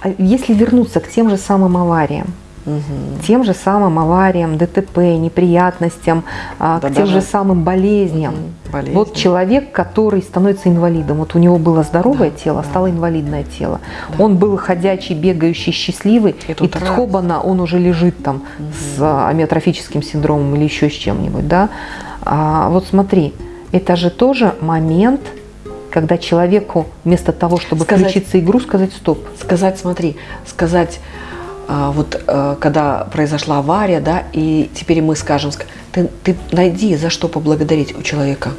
а если вернуться к тем же самым авариям, угу. тем же самым авариям, ДТП, неприятностям, а, да, к тем даже... же самым болезням. Угу. Болезни. Вот человек, который становится инвалидом, вот у него было здоровое да, тело, да. стало инвалидное тело. Да. Он был ходячий, бегающий, счастливый, и, и тут хобана, он уже лежит там угу. с амиотрофическим синдромом или еще с чем-нибудь. Да? А, вот смотри, это же тоже момент когда человеку вместо того, чтобы сказать, включиться игру, сказать стоп. Сказать, смотри, сказать, а, вот а, когда произошла авария, да, и теперь мы скажем, ты, ты найди, за что поблагодарить у человека.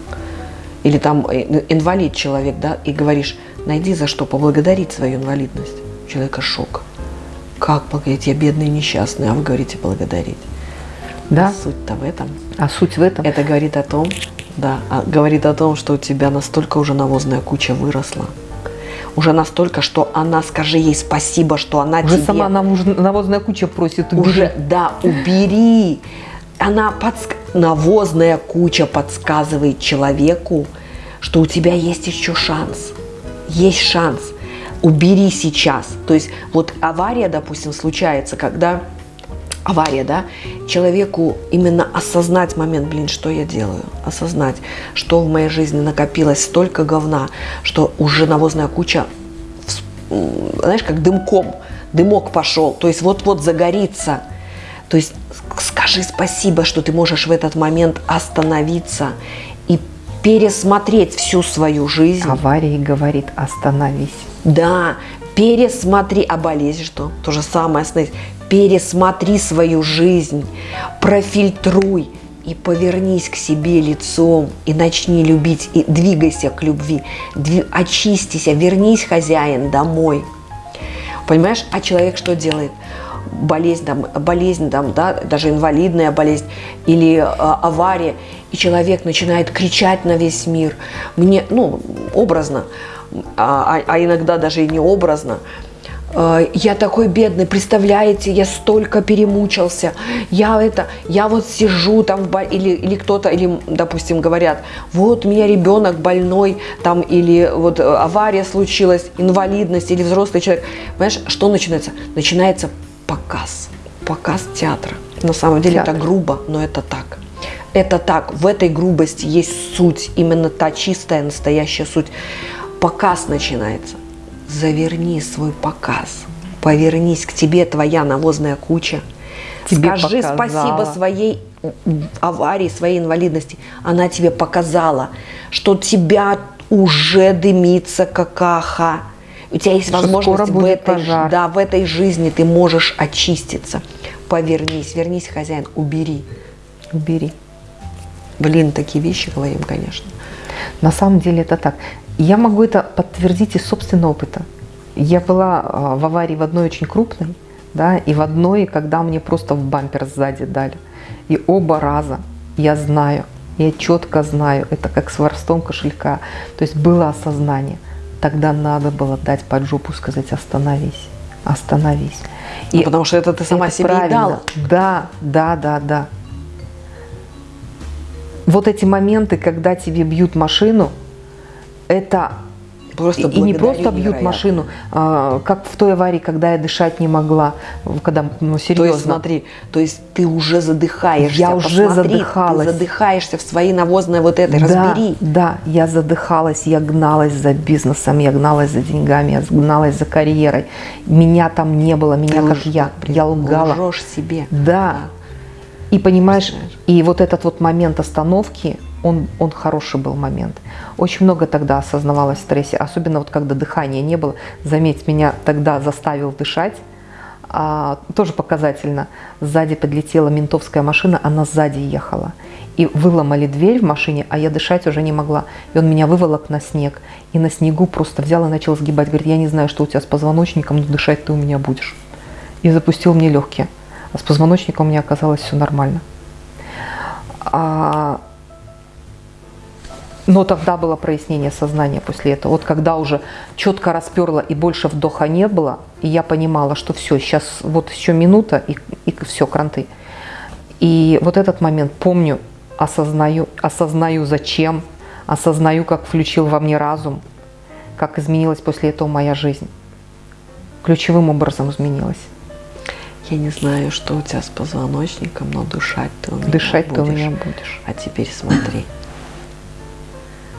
Или там э, инвалид человек, да, и говоришь, найди, за что поблагодарить свою инвалидность. У человека шок. Как благодарить? Я бедный и несчастный, а вы говорите благодарить. Да. А суть-то в этом. А суть в этом? Это говорит о том, да, а говорит о том, что у тебя настолько уже навозная куча выросла. Уже настолько, что она, скажи ей спасибо, что она уже тебе... сама навозная куча просит, убери. Уже, да, убери. Она подск... Навозная куча подсказывает человеку, что у тебя есть еще шанс. Есть шанс. Убери сейчас. То есть вот авария, допустим, случается, когда авария, да, человеку именно осознать момент, блин, что я делаю, осознать, что в моей жизни накопилось столько говна, что уже навозная куча, знаешь, как дымком, дымок пошел, то есть вот-вот загорится. То есть скажи спасибо, что ты можешь в этот момент остановиться и пересмотреть всю свою жизнь. Авария говорит, остановись. Да, пересмотри, а болезнь что? То же самое, остановись пересмотри свою жизнь, профильтруй и повернись к себе лицом и начни любить, и двигайся к любви, Дви, очистись, вернись, хозяин, домой. Понимаешь, а человек что делает? Болезнь, там, болезнь там, да, даже инвалидная болезнь или э, авария, и человек начинает кричать на весь мир. Мне, ну, образно, а, а иногда даже и не образно – я такой бедный, представляете, я столько перемучился, я это, я вот сижу там, в или, или кто-то, или, допустим, говорят, вот у меня ребенок больной, там, или вот э, авария случилась, инвалидность, или взрослый человек. Понимаешь, что начинается? Начинается показ, показ театра. На самом деле Театр. это грубо, но это так. Это так, в этой грубости есть суть, именно та чистая, настоящая суть. Показ начинается заверни свой показ, повернись к тебе твоя навозная куча, тебе скажи показала. спасибо своей аварии, своей инвалидности. Она тебе показала, что тебя уже дымится какаха. У тебя есть что возможность в этой, да, в этой жизни ты можешь очиститься. Повернись, вернись, хозяин, убери. Убери. Блин, такие вещи говорим, конечно. На самом деле это так. Я могу это подтвердить из собственного опыта. Я была а, в аварии в одной очень крупной, да, и в одной, когда мне просто в бампер сзади дали. И оба раза я знаю, я четко знаю, это как с воровством кошелька. То есть было осознание. Тогда надо было дать под жопу, сказать остановись, остановись. И ну, потому что это ты сама это себе правильно. дала. Да, да, да, да. Вот эти моменты, когда тебе бьют машину, это просто и не просто бьют невероятно. машину, а, как в той аварии, когда я дышать не могла, когда, ну, серьезно. То есть, смотри, то есть ты уже задыхаешься. Я уже Посмотри, задыхалась. Ты задыхаешься в своей навозной вот этой, да, разбери. Да, я задыхалась, я гналась за бизнесом, я гналась за деньгами, я гналась за карьерой. Меня там не было, меня ты как лж, я, я лгала. Лжешь себе. Да. И понимаешь, и вот этот вот момент остановки, он, он хороший был момент. Очень много тогда осознавалось в стрессе, особенно вот когда дыхания не было. Заметь, меня тогда заставил дышать, а, тоже показательно. Сзади подлетела ментовская машина, она сзади ехала. И выломали дверь в машине, а я дышать уже не могла. И он меня выволок на снег. И на снегу просто взял и начал сгибать. Говорит, я не знаю, что у тебя с позвоночником, но дышать ты у меня будешь. И запустил мне легкие. А с позвоночником у меня оказалось все нормально. А но тогда было прояснение сознания после этого. Вот когда уже четко расперло и больше вдоха не было, и я понимала, что все, сейчас вот еще минута, и, и все, кранты. И вот этот момент помню, осознаю, осознаю зачем, осознаю, как включил во мне разум, как изменилась после этого моя жизнь. ключевым образом изменилась. Я не знаю, что у тебя с позвоночником, но дышать ты у меня Дышать будешь. ты у меня будешь. А теперь смотри.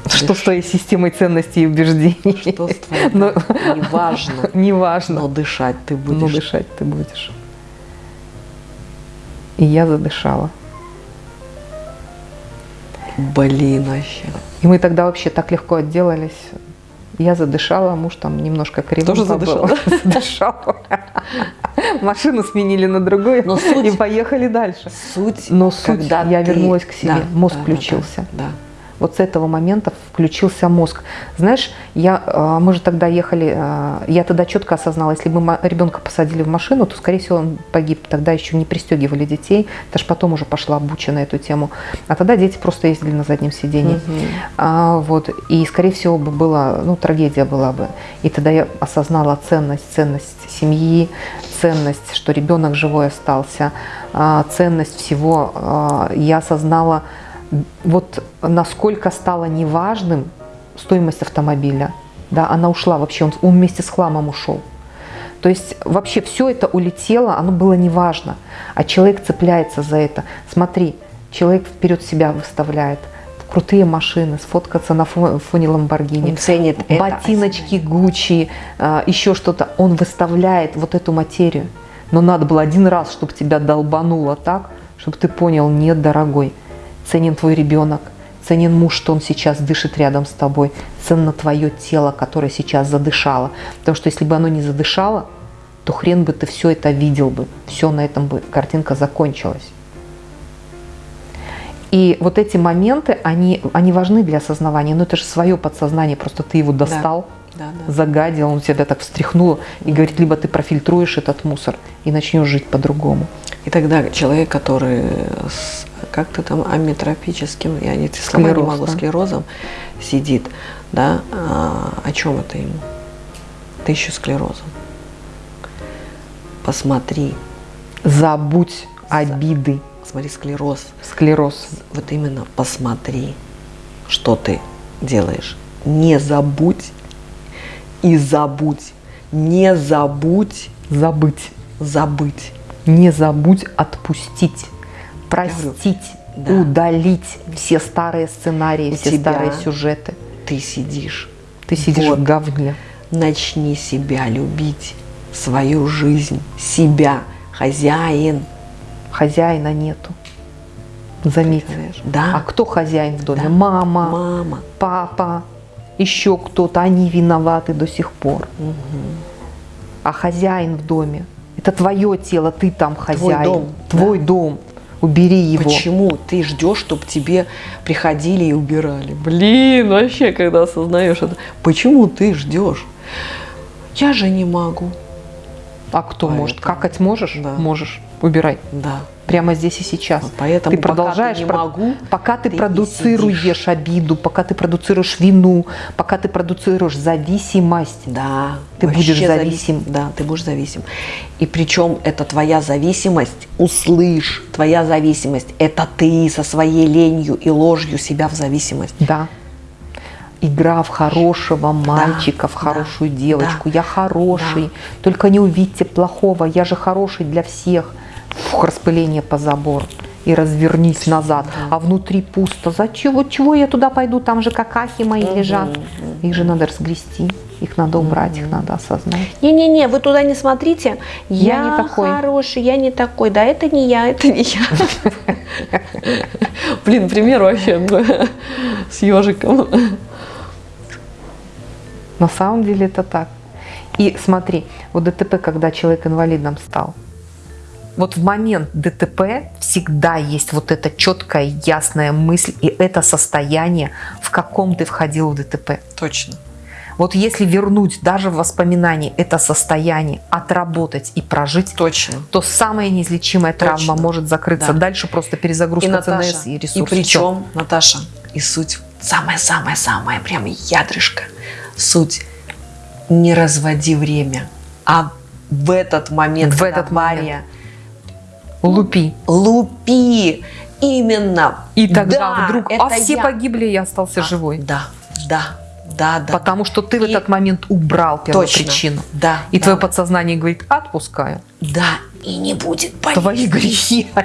Что с твоей системой ценностей и убеждений? Что с твоей? Но- Неважно. Неважно. Но дышать ты Но будешь. дышать ты будешь. И я задышала. Блин, вообще. И мы тогда вообще так легко отделались. Я задышала, муж там немножко криво Тоже был. Задышал. Машину сменили на другую Но суть- и поехали дальше. Суть, Но суть, когда я ты- вернулась к себе, Да, мозг да, да, включился. Да, да. Вот с этого момента включился мозг. Знаешь, я, э, мы же тогда ехали, э, я тогда четко осознала, если бы ребенка посадили в машину, то, скорее всего, он погиб. Тогда еще не пристегивали детей. Ж потом уже пошла обуча на эту тему. А тогда дети просто ездили на заднем сидении. Мгм. А, вот, и, скорее всего, бы была, ну, трагедия была бы. И тогда я осознала ценность, ценность семьи, ценность, что ребенок живой остался, а, ценность всего. А, Я осознала, вот насколько стало неважным стоимость автомобиля. Да, она ушла вообще, он, он вместе с хламом ушел. То есть вообще все это улетело, оно было неважно. А человек цепляется за это. Смотри, человек вперед себя выставляет. Крутые машины, сфоткаться на фо- фоне Ламборгини. Он ценит это, Ботиночки Гуччи, а, еще что-то. Он выставляет вот эту материю. Но надо было один раз, чтобы тебя долбануло так, чтобы ты понял, нет, дорогой, ценен твой ребенок, ценен муж, что он сейчас дышит рядом с тобой, ценно твое тело, которое сейчас задышало. Потому что если бы оно не задышало, то хрен бы ты все это видел бы, все на этом бы картинка закончилась. И вот эти моменты, они, они важны для осознавания, но это же свое подсознание, просто ты его достал, Да, да. загадил, он тебя так встряхнул и говорит, либо ты профильтруешь этот мусор и начнешь жить по-другому. И тогда человек, который как-то там амитрофическим, я эти слова не могу, да. склерозом сидит, да, а, о чем это ему? Ты еще склерозом. Посмотри, Забудь обиды, смотри, склероз. склероз. Вот именно посмотри, что ты делаешь. Не забудь и забудь. Не забудь Забыть. забыть. Не забудь отпустить, простить, да. удалить все старые сценарии, У все старые сюжеты. Ты сидишь. Ты сидишь Вот. в говне. Начни себя любить, свою жизнь, себя, хозяин. Хозяина нету. Заметь. Представляешь? А Да, кто хозяин в доме? Да. Мама, мама. папа, еще кто-то. Они виноваты до сих пор. Мгм. А хозяин в доме – это твое тело, ты там хозяин. дом, Твой дом. Убери его. Почему ты ждешь, чтобы тебе приходили и убирали? Блин, вообще, когда осознаешь это. Почему ты ждешь? Я же не могу. А кто может? Поэтому. Какать можешь? Да. Можешь. Убирай. Да. Прямо здесь и сейчас. Вот поэтому ты пока продолжаешь, ты не могу, пока ты, ты продуцируешь обиду, пока ты продуцируешь вину, пока ты продуцируешь зависимость. Да. Ты будешь завис- зависим. Да, ты будешь зависим. И причем это твоя зависимость, услышь, твоя зависимость, это ты со своей ленью и ложью себя в зависимость. Да. Игра в хорошего мальчика, в да, хорошую девочку. да, Я хороший, только не увидьте плохого, я же хороший для всех. Фух, распыление по забору. И развернись назад. А внутри пусто. Зачем? Вот чего я туда пойду? Там же какахи мои лежат. Их же надо разгрести. Их надо убрать, их надо осознать. Не-не-не, вы туда не смотрите. Я не такой. хороший, я не такой. Да, это не я, это не я. Блин, пример вообще с ежиком. На самом деле это так. И смотри, вот ДТП, когда человек инвалидом стал, вот в момент ДТП всегда есть вот эта четкая, ясная мысль и это состояние, в каком ты входил в ДТП. Точно. Вот если вернуть даже в воспоминании это состояние, отработать и прожить, Точно. то самая неизлечимая травма Точно. может закрыться. Да. Дальше просто перезагрузка ЦНС и и ресурс. причем, Наташа, и суть, самое-самое-самое, прям ядрышко, суть, не разводи время, а в этот момент, В этот авария, Лупи. лупи, именно. И тогда Да, вдруг, а все я. погибли, я остался А, живой. Да, да, да, да. Потому что ты в И- этот момент убрал первопричину. Да. И да, твое подсознание говорит, отпускаю. Да. И не будет болезни. Твои грехи.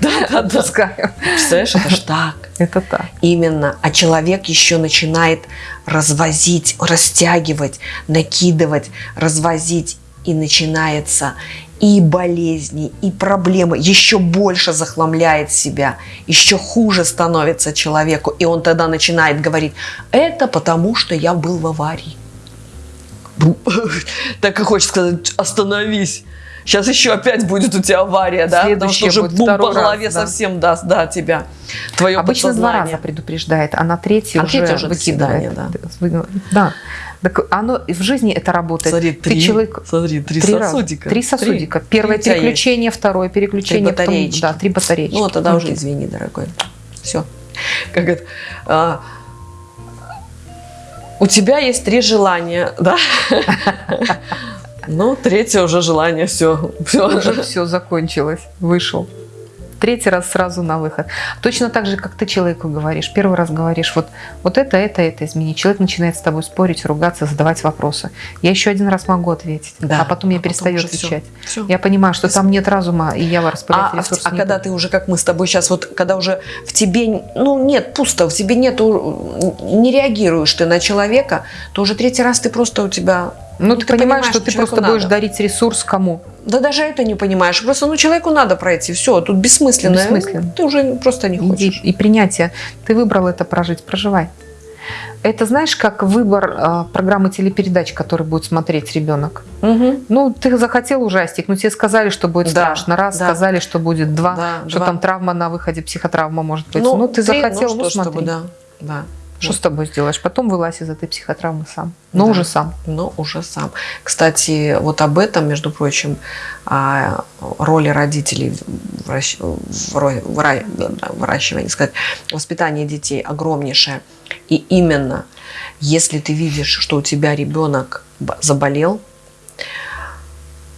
Да, да, да. Отпускаю. Представляешь, это ж так. Это так. Именно. А человек еще начинает развозить, растягивать, накидывать, развозить. И начинается и болезни, и проблемы. Еще больше захламляет себя. Еще хуже становится человеку. И он тогда начинает говорить, это потому, что я был в аварии. Так и хочется сказать, остановись. Сейчас еще опять будет у тебя авария, да? Потому что уже бум по второй раз, голове да. совсем даст, да, тебя. Твое Обычно два раза предупреждает, а на третий А уже уже выкидывает. свидания, Да. Так оно в жизни это работает. Смотри, Ты три, человек- смотри, три, Три сосудика. Три сосудика. Первое Три тебя есть. переключение, второе переключение. Три батареечки. потом- да, три батареечки. Ну, тогда уже извини, дорогой. Все. Как это? а, у тебя есть три желания, да? Ну, третье уже желание, все. все. Уже все закончилось, вышел. Третий раз сразу на выход. Точно так же, как ты человеку говоришь. Первый раз говоришь, вот, вот это, это, это измени. Человек начинает с тобой спорить, ругаться, задавать вопросы. Я еще один раз могу ответить, Да. а потом я А перестаю отвечать. Всё. Я понимаю, что там нет разума, и я распылять А, ресурс а не когда ты уже, как мы с тобой сейчас, вот когда уже в тебе, ну нет, пусто, в тебе нету, не реагируешь ты на человека, то уже третий раз ты просто у тебя... Ну, ты, понимаешь, что ты просто будешь надо. дарить ресурс кому? Да даже это не понимаешь. Просто, ну, человеку надо пройти. Все, тут бессмысленно. Бессмысленно. Ты уже просто не И, хочешь. и принятие. Ты выбрал это прожить, проживай. Это знаешь, как выбор а, программы телепередач, который будет смотреть ребенок. Мгм. Ну, ты захотел ужастик, но тебе сказали, что будет Да, страшно. Раз, да. сказали, что будет два, Да, что два. там травма на выходе, психотравма может быть. Ну, ты три, захотел, ну, что, смотри. чтобы, да, да. Что с тобой сделаешь? Потом вылазь из этой психотравмы сам. Но Да. уже сам. Но уже сам. Кстати, вот об этом, между прочим, о роли родителей в выращивании, сказать, воспитание детей огромнейшее. И именно, если ты видишь, что у тебя ребенок заболел,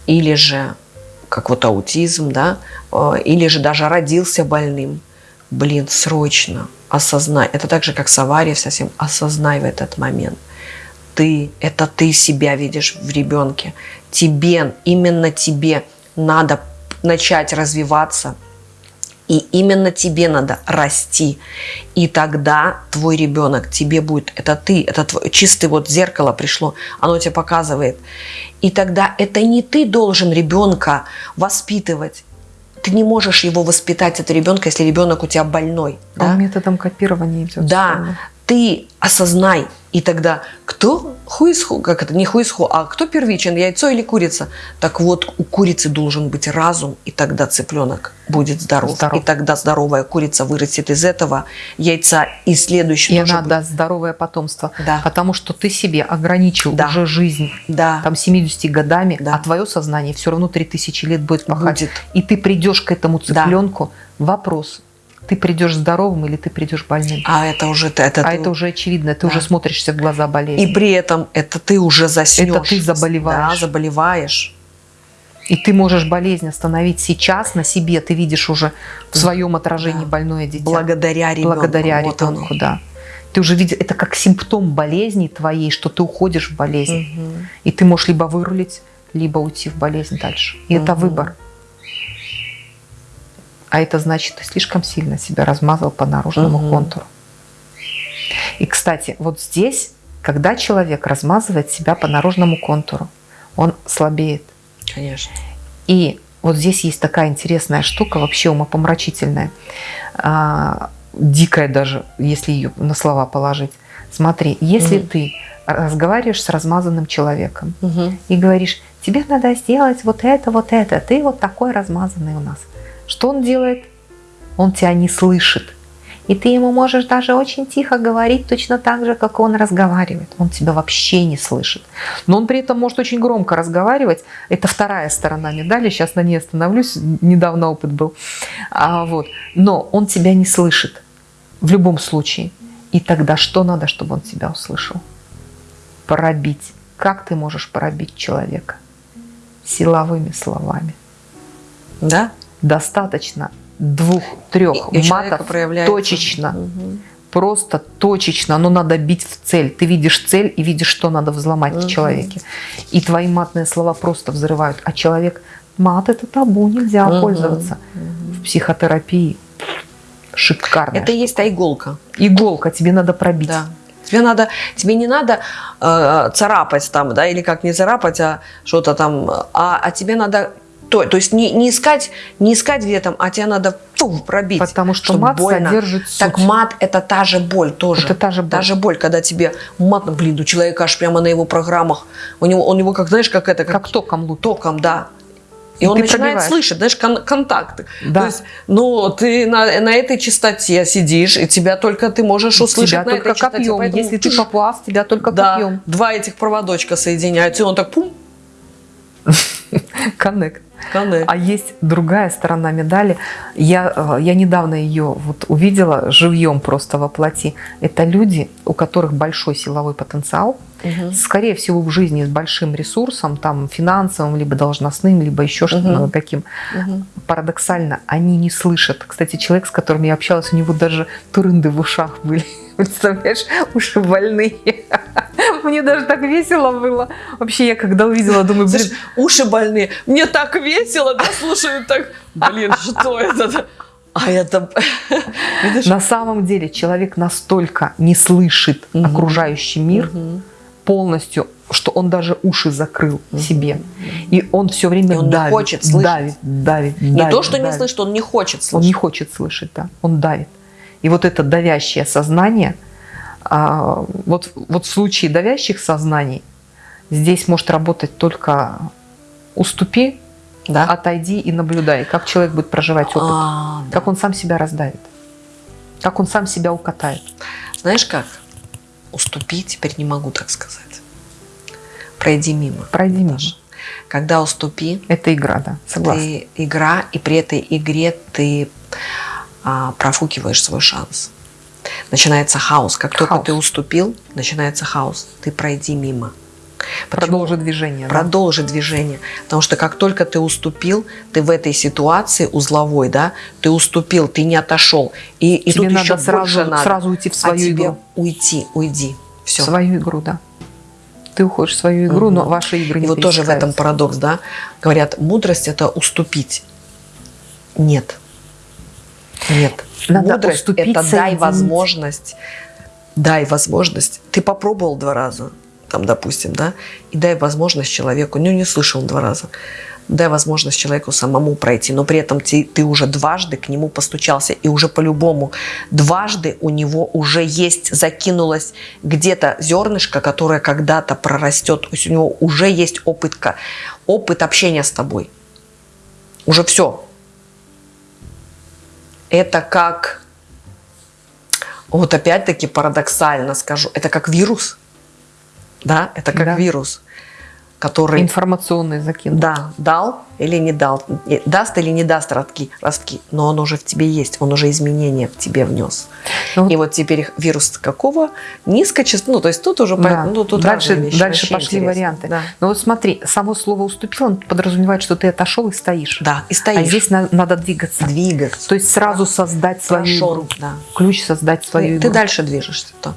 или же как вот аутизм, да, э, или же даже родился больным, блин, срочно осознай. Это так же, как с аварией совсем. Осознай в этот момент. Ты, это ты себя видишь в ребенке. Тебе, именно тебе надо начать развиваться. И именно тебе надо расти. И тогда твой ребенок тебе будет, это ты, это твой, чистый вот зеркало пришло, оно тебе показывает. И тогда это не ты должен ребенка воспитывать. Ты не можешь его воспитать, это ребенка, если ребенок у тебя больной. А да? методом копирования идет. Да, ты осознай, и тогда кто хуисху, как это, не хуисху, а кто первичен, яйцо или курица? Так вот, у курицы должен быть разум, и тогда цыпленок будет здоров. Здоров. И тогда здоровая курица вырастет из этого яйца, и следующий И она будет. даст здоровое потомство. Да. Потому что ты себе ограничил Да. уже жизнь Да, там 70 годами, Да. а твое сознание все равно 3000 лет будет пахать. будет. И ты придешь к этому Да. цыпленку. Вопрос. Ты придешь здоровым или ты придешь больным? А это уже ты- это а ты- это уже очевидно, ты Да. уже смотришься в глаза болезни. И при этом это ты уже заснешь. Это ты заболеваешь. Да, заболеваешь. И ты можешь болезнь остановить сейчас на себе. Ты видишь уже в своем отражении Да. больное дитя. Благодаря ребенку. Благодаря Вот ребенку, оно. да. Ты уже видишь, это как симптом болезни твоей, что ты уходишь в болезнь. Мгм. И ты можешь либо вырулить, либо уйти в болезнь дальше. И это Мгм. выбор. А это значит, ты слишком сильно себя размазал по наружному Мгм. контуру. И, кстати, вот здесь, когда человек размазывает себя по наружному контуру, он слабеет. Конечно. И вот здесь есть такая интересная штука, вообще умопомрачительная, а, дикая даже, если ее на слова положить. Смотри, если Мгм. ты разговариваешь с размазанным человеком Мгм. и говоришь, тебе надо сделать вот это, вот это, ты вот такой размазанный у нас. Что он делает? Он тебя не слышит. И ты ему можешь даже очень тихо говорить, точно так же, как он разговаривает. Он тебя вообще не слышит. Но он при этом может очень громко разговаривать. Это вторая сторона медали. Сейчас на ней остановлюсь. Недавно опыт был. А, вот. Но он тебя не слышит. В любом случае. И тогда что надо, чтобы он тебя услышал? Пробить. Как ты можешь пробить человека? Силовыми словами. Да? Достаточно двух-трех матов точечно. Мгм. просто точечно, но надо бить в цель. Ты видишь цель и видишь, что надо взломать в человеке. И твои матные слова просто взрывают. А человек, мат это табу, нельзя пользоваться. В психотерапии шикарно. Это и есть та иголка. Иголка, тебе надо пробить. Да. Тебе надо, тебе не надо э, царапать там, да, или как не царапать, а что-то там, а, а тебе надо то, то есть не, не искать, не искать где там, а тебе надо фу, пробить. Потому что мат больно. содержит суть. Так мат это та же боль тоже. Это та же боль. Та же боль, когда тебе мат, блин, у человека аж прямо на его программах, у него, у него как, знаешь, как это, Как током лупит. током, да. И, И он ты начинает пробиваешь. слышать, знаешь, кон- контакты. Да. То есть, ну, ты на, на этой частоте сидишь, и тебя только ты можешь услышать Тебя на только этой частоте. копьем. поэтому Если ты тш, поплас, тебя только да, копьем. два этих проводочка соединяются, и он так пум, Коннект. Коннект. А есть другая сторона медали. Я, э, я недавно ее вот увидела живьем просто воплоти. Это люди, у которых большой силовой потенциал, Мгм. скорее всего, в жизни с большим ресурсом, там, финансовым, либо должностным, либо еще что-то Мгм. каким. Мгм. Парадоксально, они не слышат. Кстати, человек, с которым я общалась, у него даже турынды в ушах были. Представляешь, уши больные. Мне даже так весело было. Вообще, я когда увидела, думаю, блин, Слышь, уши больные. Мне так весело, да, слушаю, так, блин, что это? А это, видишь? на самом деле человек настолько не слышит Мгм. окружающий мир Мгм. полностью, что он даже уши закрыл себе. И он все время И он не давит, хочет слышать. давит, давит, Не давит, то, что не давит. слышит, он не хочет Он не слышать. хочет слышать, да. Он давит. И вот это давящее сознание, а, вот, вот в случае давящих сознаний, здесь может работать только уступи, Да? отойди и наблюдай, как человек будет проживать опыт, А, да. как он сам себя раздавит, как он сам себя укатает. Знаешь как? Уступи, теперь не могу так сказать. Пройди мимо. Пройди мимо. Когда уступи, Это игра, да, согласна. ты игра, и при этой игре ты а, профукиваешь свой шанс. Начинается хаос. Как только Хаос. ты уступил, начинается хаос. Ты пройди мимо. Почему? Продолжи движение. да. Продолжи движение. Потому что как только ты уступил, ты в этой ситуации узловой, да, ты уступил, ты не отошел. И, и Тебе тут надо еще сразу, надо. сразу уйти в а свою тебе игру. уйти, уйди. В Все. свою игру, да. Ты уходишь в свою игру, Мгм. но ваши игры не И вот тоже в этом парадокс, да. Говорят, мудрость это уступить. Нет. Нет. Надо мудрость это дай возможность. Дай возможность. Ты попробовал два раза, там, допустим, да, и дай возможность человеку, ну, не слышал два раза, дай возможность человеку самому пройти, но при этом ты, ты уже дважды к нему постучался, и уже по-любому дважды у него уже есть, закинулось где-то зернышко, которое когда-то прорастет, то есть у него уже есть опыт, ка- опыт общения с тобой. Уже все. Это как, вот опять-таки парадоксально скажу, это как вирус. Да, это как Да. вирус, который Информационный закинут. да, дал или не дал, даст или не даст ростки, ростки, но он уже в тебе есть, он уже изменения в тебе внес. Ну, И вот теперь вирус какого? Низкочастотный, ну то есть тут уже, по- Да. ну, тут дальше вещи, дальше пошли интересно. варианты. Да. Но вот смотри, само слово «уступил» он подразумевает, что ты отошел и стоишь. Да, и А стоишь, здесь на- надо двигаться. двигаться. То есть сразу создать свою Прошел, игру. да. Ключ создать свою Ты, игру. ты дальше движешься. то.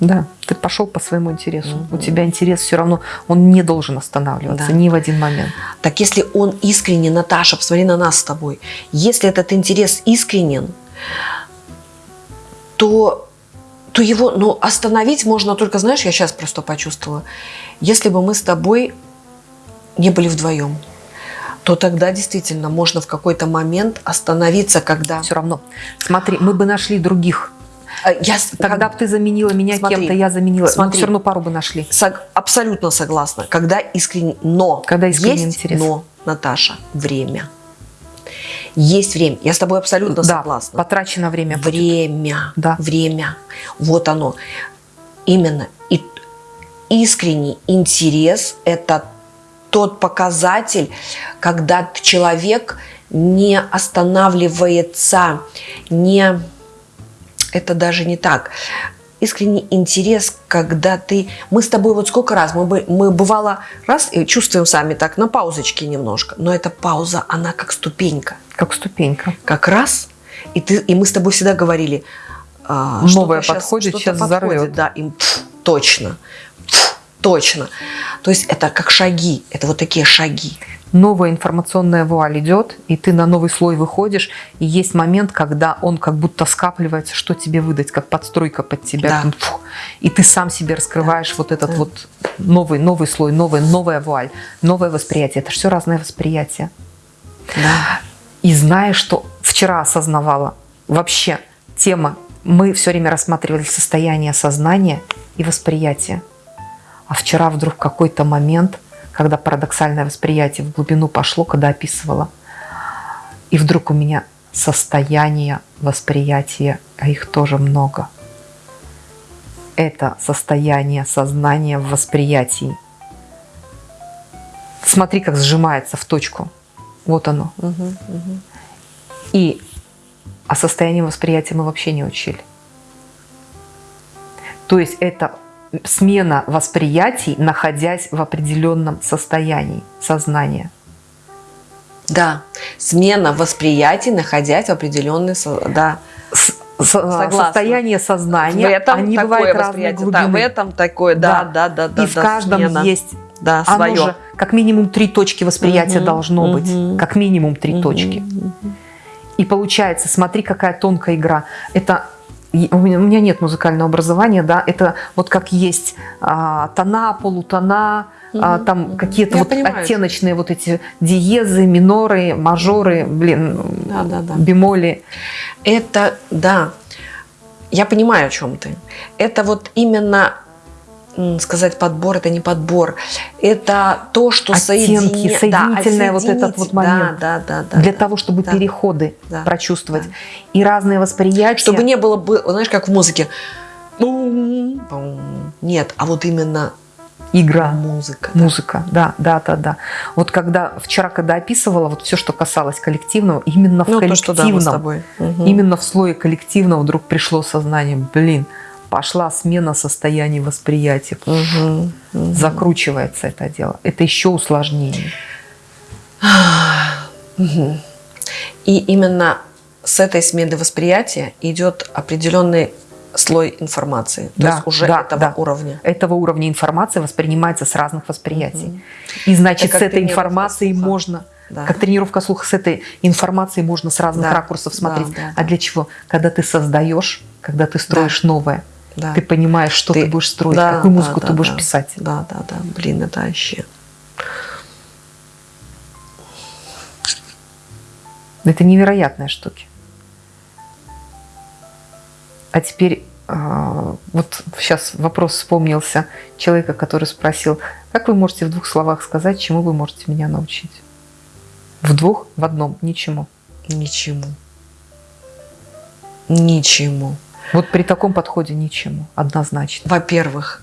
Да, ты пошел по своему интересу. Мгм. У тебя интерес все равно, он не должен останавливаться Да. ни в один момент. Так если он искренне, Наташа, посмотри на нас с тобой, если этот интерес искренен, то, то его ну, остановить можно только, знаешь, я сейчас просто почувствовала, если бы мы с тобой не были вдвоем, то тогда действительно можно в какой-то момент остановиться, когда... Все равно. Смотри, мы бы нашли других. А, Я Тогда бы ты заменила меня кем-то, я заменила. Но смотри. все равно пару бы нашли. Сог- абсолютно согласна. Когда искренне, но Когда искренний есть интерес. но, Наташа, время. Есть время. Я с тобой абсолютно да, согласна. потрачено время. будет. Время. Да. Время. Вот оно. Именно. И искренний интерес – это тот показатель, когда человек не останавливается, не... Это даже не так. Искренний интерес, когда ты... Мы с тобой вот сколько раз, мы, бы, мы бывало раз и чувствуем сами так, на паузочке немножко, но эта пауза, она как ступенька Как ступенька. как раз, и, ты, и мы с тобой всегда говорили, а, Новое подходит, что-то сейчас подходит, взорвет. Да, им пф, точно, точно. То есть это как шаги, это вот такие шаги. новая информационная вуаль идет, и ты на новый слой выходишь, и есть момент, когда он как будто скапливается, что тебе выдать, как подстройка под тебя. Да. Там, фу, и ты сам себе раскрываешь вот этот да. вот новый, новый слой, новый, новая вуаль, новое восприятие. Это все разное восприятие. Да. И знаешь, что вчера осознавала, вообще тема, мы все время рассматривали состояние сознания и восприятия. А вчера вдруг какой-то момент, когда парадоксальное восприятие в глубину пошло, когда описывала, и вдруг у меня состояние восприятия, а их тоже много. Это состояние сознания в восприятии. Смотри, как сжимается в точку. Вот оно. Мгм, мгм. И о состоянии восприятия мы вообще не учили. То есть это смена восприятий, находясь в определенном состоянии сознания. Да, смена восприятий, находясь в определенной, да, С- Согласна. состояние сознания, в этом они бывают восприятие, глубины. да, в этом такое, да, да, да, да, И в да, каждом смена. есть да, оно свое. же, как минимум три точки восприятия Мгм, должно быть. мгм. Как минимум три Мгм, точки. мгм. И получается, смотри, какая тонкая игра. Это у меня, у меня нет музыкального образования, да, это вот как есть а, тона, полутона, а, там какие-то вот понимаю. оттеночные вот эти диезы, миноры, мажоры, блин, Да, да, да. бемоли. Это, да, я понимаю, о чем ты. Это вот именно сказать подбор, это не подбор, это то, что Оттенки, соедини- соединительное вот этот вот момент. Да, да, да. для да. того, чтобы да. переходы Да, прочувствовать. да. И разные восприятия. Чтобы не было, бы, знаешь, как в музыке. Нет, а вот именно игра. музыка. да. Музыка, да, да, да, да. Вот когда вчера, когда описывала вот все, что касалось коллективного, именно в Ну, то, что да, коллективном, именно в слое коллективного вдруг пришло сознание, блин, пошла смена состояния восприятия, Мгм. Мгм. закручивается это дело. Это еще усложнение. И именно с этой смены восприятия идет определенный слой информации. То Да, есть уже да, этого да. уровня. Этого уровня информации воспринимается с разных восприятий. И значит, Это с этой информацией слуха. можно, Да. как тренировка слуха, с этой информацией можно с разных Да, ракурсов смотреть. да, да, а для чего? Когда ты создаешь, когда ты строишь новое, Да. ты понимаешь, что ты, Ты- будешь строить, да, какую да, музыку да, ты будешь да. писать. Да, да, да. Блин, это вообще. Это невероятные штуки. А теперь а, вот сейчас вопрос вспомнился человека, который спросил, как вы можете в двух словах сказать, чему вы можете меня научить? В двух, в одном, ничему. Ничему. Ничему. Вот при таком подходе ничему, однозначно. Во-первых,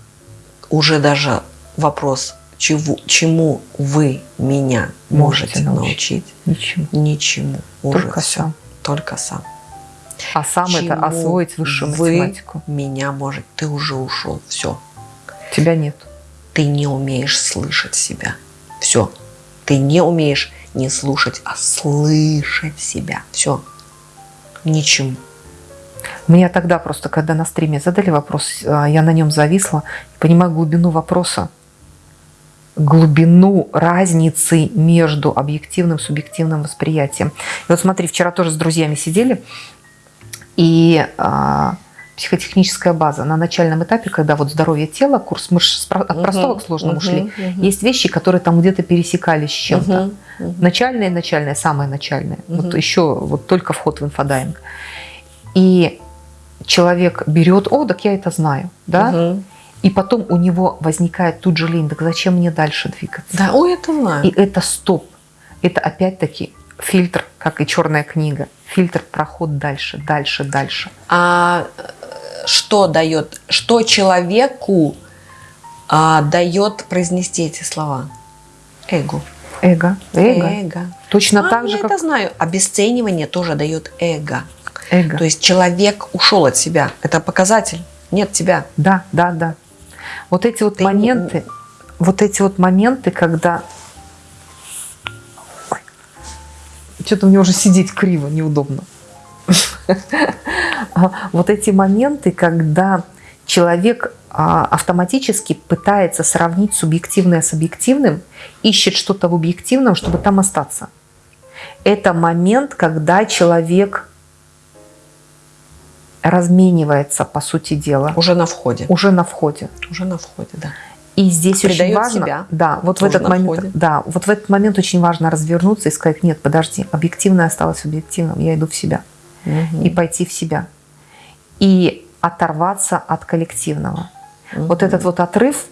уже даже вопрос, чего, чему вы меня Можете можете, научить. научить? Ничему. Ничему. Уже Только всё. сам. Только сам. А сам это Чему освоить высшую вы математику. меня может. Ты уже ушел. Все. Тебя нет. Ты не умеешь слышать себя. Все. Ты не умеешь не слушать, а слышать себя. Все. Ничему. Меня тогда просто, когда на стриме задали вопрос, а, я на нем зависла, понимаю глубину вопроса, глубину разницы между объективным и субъективным восприятием. И вот смотри, вчера тоже с друзьями сидели, и а, психотехническая база на начальном этапе, когда вот здоровье тела, курс мы от простого к сложному Мгм, шли, мгм. есть вещи, которые там где-то пересекались с чем-то. Мгм, мгм. Начальное, начальное, самое начальное. Вот Мгм. еще вот только вход в инфодайвинг. И человек берет, о, так я это знаю, да? Мгм. И потом у него возникает тут же лень, так зачем мне дальше двигаться? Да, ой, это знаю. И это стоп. Это опять-таки фильтр, как и черная книга. Фильтр проход дальше, дальше, дальше. А что дает, что человеку а, дает произнести эти слова? Эго. Эго, эго. Эго. Точно А, так я же, это как знаю. Обесценивание тоже дает эго. Эго. То есть человек ушел от себя. Это показатель. Нет тебя. Да, да, да. Вот эти вот Ты не- моменты, вот эти вот моменты, когда... Что-то мне уже сидеть криво, неудобно. А, Вот эти моменты, когда человек а, автоматически пытается сравнить субъективное с объективным, ищет что-то в объективном, чтобы там остаться. Это момент, когда человек разменивается, по сути дела, Уже на входе. уже на входе. Уже на входе, да. И здесь очень Предает важно, себя. да, вот в этот момент, входе. да, вот в этот момент очень важно развернуться и сказать, нет, подожди, объективное осталось в объективном, я иду в себя и пойти в себя и оторваться от коллективного. Вот этот вот отрыв,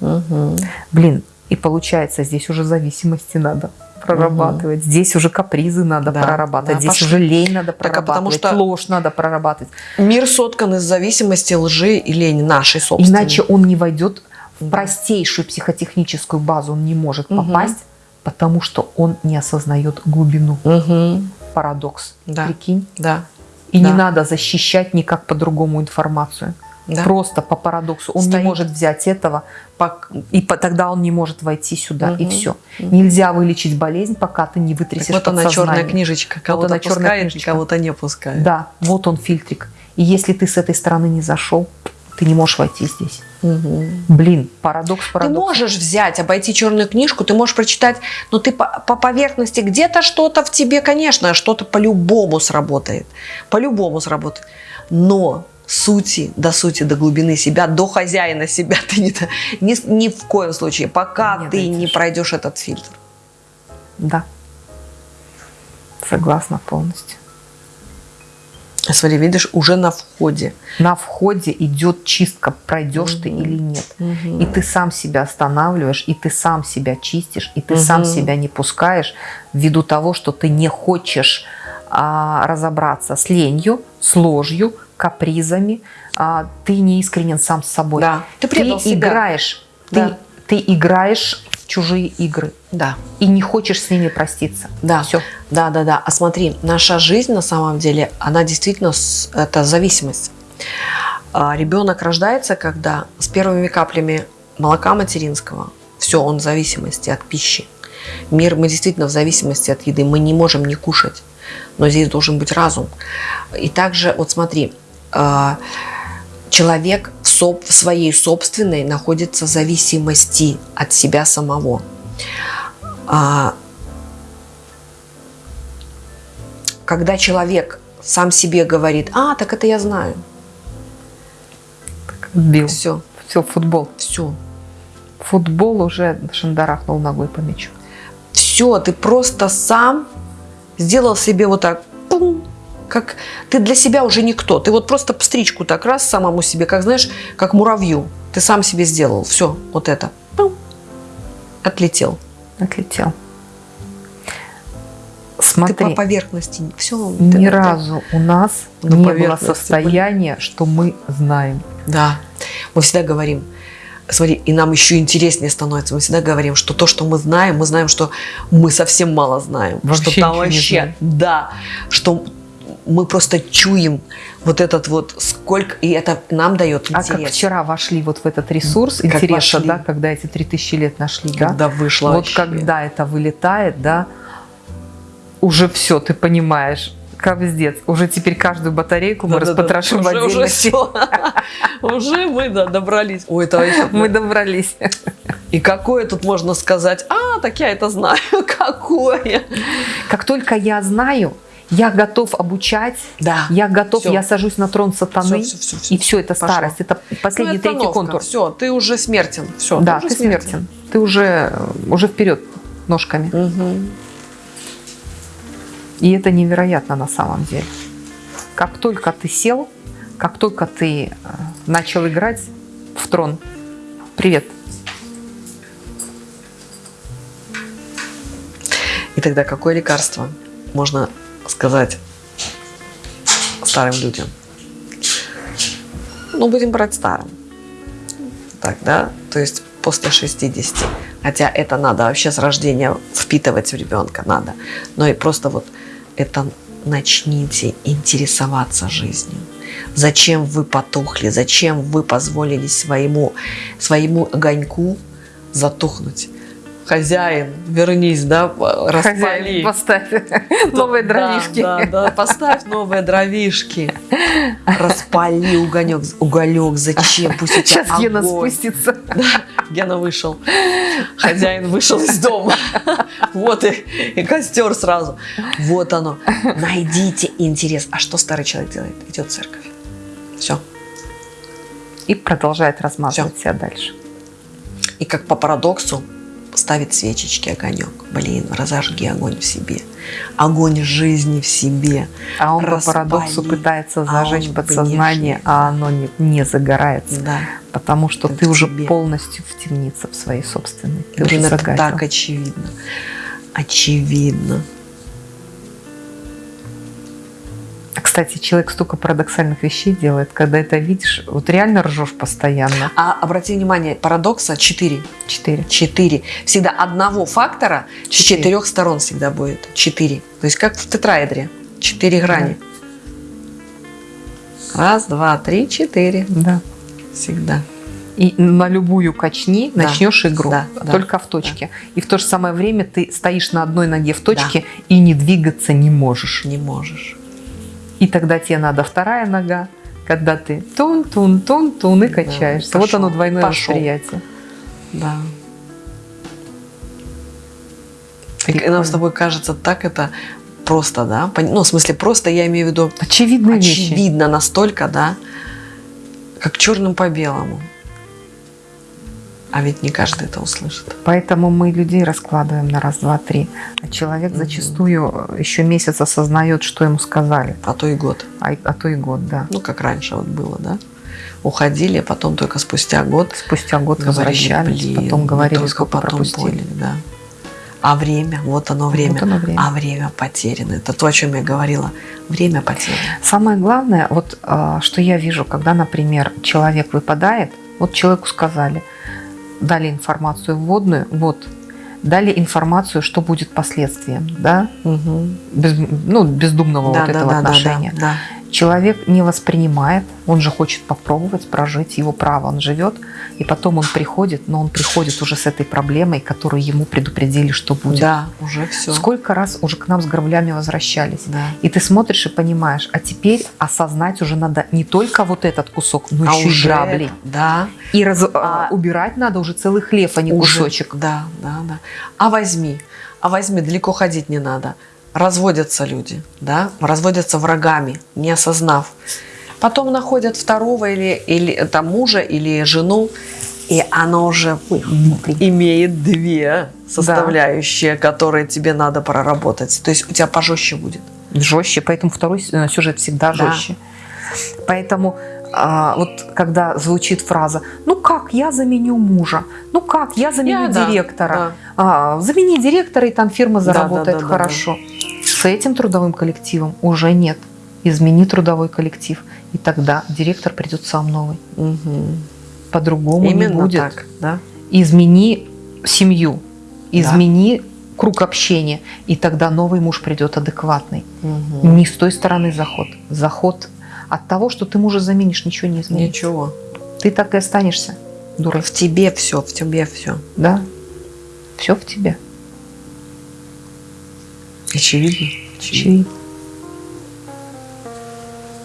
Мгм. блин, и получается здесь уже зависимости надо прорабатывать, здесь уже капризы надо Да, прорабатывать, да, здесь пошли. уже лень надо Так, а потому прорабатывать, что- ложь надо прорабатывать, Мир соткан из зависимости, лжи и лени нашей собственной. иначе он не войдет в простейшую психотехническую базу, он не может Мгм. попасть, потому что он не осознает глубину. Мгм. Парадокс. Да. Прикинь. Да. И Да. не надо защищать никак по-другому информацию. Да. Просто по парадоксу. Он Стоит. не может взять этого, и тогда он не может войти сюда, и Мгм. все. Нельзя вылечить болезнь, пока ты не Так вытрясешь вот она черная книжечка. Кого-то она черная пускает, книжечка. кого-то не пускает. Да, вот он фильтрик. И если ты с этой стороны не зашел, ты не можешь войти здесь. Мгм. Блин, парадокс, Ты парадокс. можешь взять, обойти черную книжку, ты можешь прочитать, но ты по, по поверхности где-то что-то в тебе, конечно, что-то по-любому сработает. По-любому сработает. Но сути, до сути, до глубины себя, до хозяина себя ты не, ни, ни в коем случае, пока Не ты не дойдешь. пройдешь этот фильтр. Да. Согласна полностью. Смотри, видишь, уже на входе. На входе идет чистка, пройдешь ты Мгм. или нет. И ты сам себя останавливаешь, и ты сам себя чистишь, и ты Мгм. сам себя не пускаешь ввиду того, что ты не хочешь а, разобраться с ленью, с ложью, капризами. А, ты не искренен сам с собой. Да. Ты Ты играешь, Да. ты, ты играешь в чужие игры Да. и не хочешь с ними проститься. Да. Все. Да, да, да. А смотри, наша жизнь на самом деле, она действительно это зависимость. А ребенок рождается, когда с первыми каплями молока материнского, все, он в зависимости от пищи. Мир, мы действительно в зависимости от еды, мы не можем не кушать, но здесь должен быть разум. И также, вот смотри, человек в, соб- в своей собственной находится в зависимости от себя самого. А, когда человек сам себе говорит, а, так это я знаю, Бил. все, Все, футбол. все, Футбол уже шандарахнул ногой по мячу. все, ты просто сам сделал себе вот так, пум, как ты для себя уже никто, ты вот просто стричку так раз самому себе, как знаешь, как муравью, ты сам себе сделал, все, вот это, пум, отлетел. Отлетел. Ты Смотри, по поверхности, все. ни разу у нас На не было состояния, что мы знаем. Да, мы всегда говорим, смотри, и нам еще интереснее становится. Мы всегда говорим, что то, что мы знаем, мы знаем, что мы совсем мало знаем. Вообще что там вообще, да, что мы просто чуем вот этот вот сколько, и это нам дает А интерес. как вчера вошли вот в этот ресурс, Как интересно, вошли. да, когда эти 3000 лет нашли, да? когда вышло Вот вообще. когда это вылетает, да, уже все, ты понимаешь, капздец. Уже теперь каждую батарейку мы Да-да-да, распотрошим в уже, уже отдельности. всё. Уже мы да, добрались. Ой, это вообще- Мы добрались. И какое тут можно сказать? А, так я это знаю. Какое? Как только я знаю, я готов обучать, Да. я готов, Всё. я сажусь на трон сатаны, Всё, всё, всё, всё. и все, это Пошло. старость, это последний третий контур. Все, ты уже смертен. Все, да, ты смертен. Ты уже, уже вперед ножками. И это невероятно на самом деле. Как только ты сел, как только ты э, начал играть в трон, привет, И тогда какое лекарство можно сказать старым людям? Ну, будем брать старым. Так, да? То есть после 60. Хотя это надо вообще с рождения впитывать в ребенка, надо. Но и просто вот это начните интересоваться жизнью. Зачем вы потухли? Зачем вы позволили своему, своему огоньку затухнуть? Хозяин, вернись, да, распали. Хозяин, поставь новые дровишки. Да, да, да, поставь новые дровишки. Распали угонек, уголек, зачем? Пусть у тебя Сейчас Гена огонь. спустится. Гена вышел. Хозяин вышел из дома. Вот и, и костер сразу. Вот оно. Найдите интерес. А что старый человек делает? Идет в церковь. Все. И продолжает размазывать себя дальше. И как по парадоксу ставит свечечки огонек. Блин, разожги огонь в себе. Огонь жизни в себе. А он по Распали. парадоксу пытается А зажечь он подсознание, внешне. а оно не, не загорается. Да. Потому что Это ты уже тебе. полностью в темнице в своей собственной. Ты Блин, уже загасил. так очевидно. Очевидно. Кстати, человек столько парадоксальных вещей делает, когда это видишь, вот реально ржешь постоянно. А обрати внимание, парадокса 4. Четыре. 4. Всегда одного фактора с Четыре. четырех сторон всегда будет. 4. То есть как в тетраэдре. 4 грани. Раз, два, три, четыре. Да. Всегда. И на любую качни Да. начнешь игру, Да, да, только в точке. И в то же самое время ты стоишь на одной ноге в точке и не двигаться не можешь. Не можешь. И тогда тебе надо вторая нога, когда ты тун-тун-тун-тун и качаешься. вот пошел, оно двойное пошел. восприятие. Да. И нам с тобой кажется так это просто, да? Ну, в смысле, просто я имею в виду Очевидные вещи. очевидно настолько, да, как черным по белому. А ведь не каждый это услышит. Поэтому мы людей раскладываем на раз, два, три. А человек Мгм. зачастую еще месяц осознает, что ему сказали. А то и год. А, а то и год, да. Ну, как раньше вот было, да? Уходили, а потом только спустя год Спустя год говорили, возвращались, «Блин, потом говорили, сколько потом пропустили. поняли, да. А время, вот оно время. Вот оно время. А время потеряно. Это то, о чем я говорила. Время потеряно. Самое главное, вот а, что я вижу, когда, например, человек выпадает, вот человеку сказали, дали информацию вводную, вот, дали информацию, что будет последствием, да, без, ну, бездумного Да, вот да, этого да, да, отношения. да, да. Человек не воспринимает, он же хочет попробовать прожить, его право, он живет, и потом он приходит, но он приходит уже с этой проблемой, которую ему предупредили, что будет. Да, уже все. Сколько раз уже к нам с граблями возвращались. Да. И ты смотришь и понимаешь, а теперь осознать уже надо не только вот этот кусок, но А еще уже и грабли. это, Да. И раз- А- а, убирать надо уже целый хлеб, а не уже, кусочек. Да, да, да. А возьми, а возьми, далеко ходить не надо. Разводятся люди, да, разводятся врагами, не осознав. Потом находят второго или, или там мужа или жену, и она уже имеет две составляющие, которые тебе надо проработать. То есть у тебя пожестче будет. Жестче, поэтому второй э, сюжет всегда Да. жестче. Поэтому а, вот когда звучит фраза «Ну как, я заменю мужа», «Ну как, я заменю Я- да, директора», да. А, «Замени директора, и там фирма Да, заработает да, да, да, хорошо». С этим трудовым коллективом уже нет. Измени трудовой коллектив, и тогда директор придет сам новый. Мгм. По-другому не будет. так, да. Измени семью, измени круг общения, и тогда новый муж придет адекватный. Мгм. Не с той стороны заход. Заход от того, что ты мужа заменишь, ничего не изменится. Ничего. Ты так и останешься дурой. В тебе все, в тебе все. Да? Все в тебе. Очевидно. Очевидно.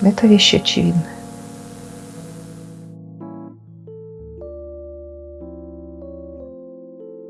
Это вещи очевидны.